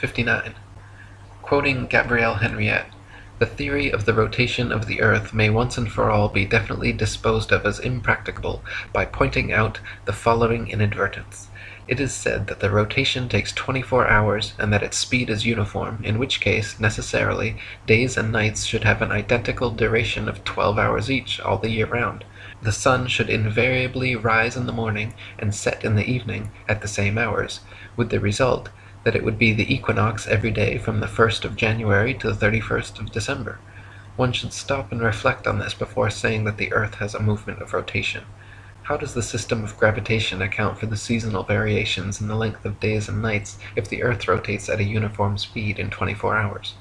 59. Quoting Gabrielle Henriet, "The theory of the rotation of the earth may once and for all be definitely disposed of as impracticable by pointing out the following inadvertence. It is said that the rotation takes 24 hours and that its speed is uniform, in which case, necessarily, days and nights should have an identical duration of 12 hours each, all the year round. The sun should invariably rise in the morning and set in the evening at the same hours, with the result that it would be the equinox every day from the 1st of January to the 31st of December. One should stop and reflect on this before saying that the earth has a movement of rotation. How does the system of gravitation account for the seasonal variations in the length of days and nights if the earth rotates at a uniform speed in 24 hours?